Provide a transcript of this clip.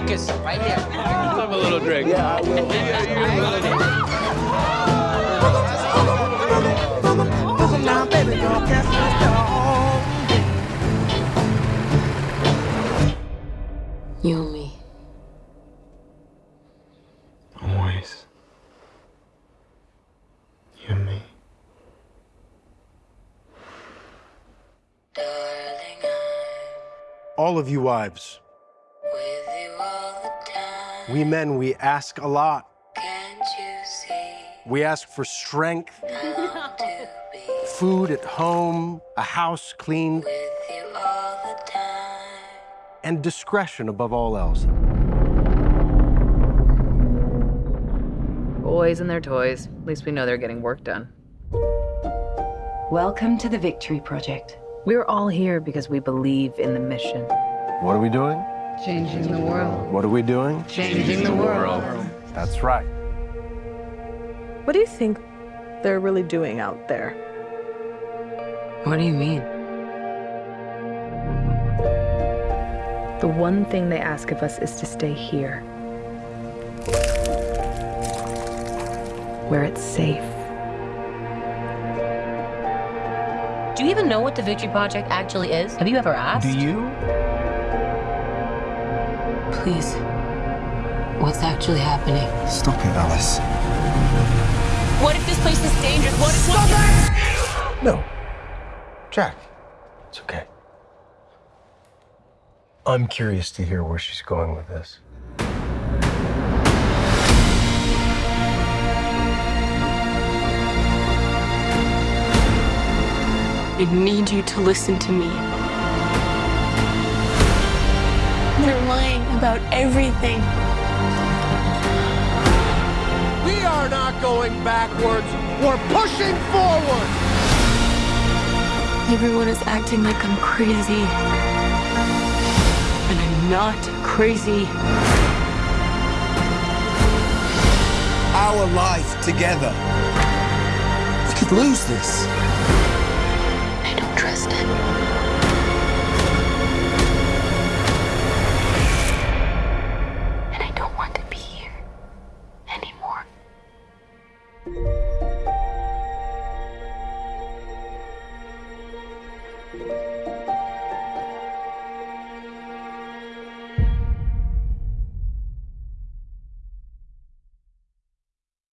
focus. Right here. Let's have a little drink. Yeah, I will. Now, baby girl, catch my You and me. Always. You and me. Darling, I'm All of you wives, we men, we ask a lot. Can't you see? We ask for strength, I long to be food at home, a house clean, with you all the time. and discretion above all else. Boys and their toys. At least we know they're getting work done. Welcome to the Victory Project. We're all here because we believe in the mission. What are we doing? Changing the world. What are we doing? Changing the world. That's right. What do you think they're really doing out there? What do you mean? The one thing they ask of us is to stay here. Where it's safe. Do you even know what the Victory Project actually is? Have you ever asked? Do you? Please. What's actually happening? Stop it, Alice. What if this place is dangerous? What if Stop it! No. Jack, it's okay. I'm curious to hear where she's going with this. I need you to listen to me. They're lying about everything. We are not going backwards. We're pushing forward. Everyone is acting like I'm crazy. And I'm not crazy. Our life together. We could lose this.